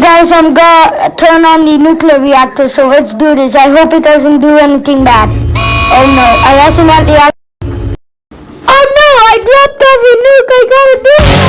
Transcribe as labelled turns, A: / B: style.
A: guys, I'm gonna turn on the nuclear reactor, so let's do this. I hope it doesn't do anything bad. Oh no, I accidentally... Oh no, I dropped off a nuke, I gotta do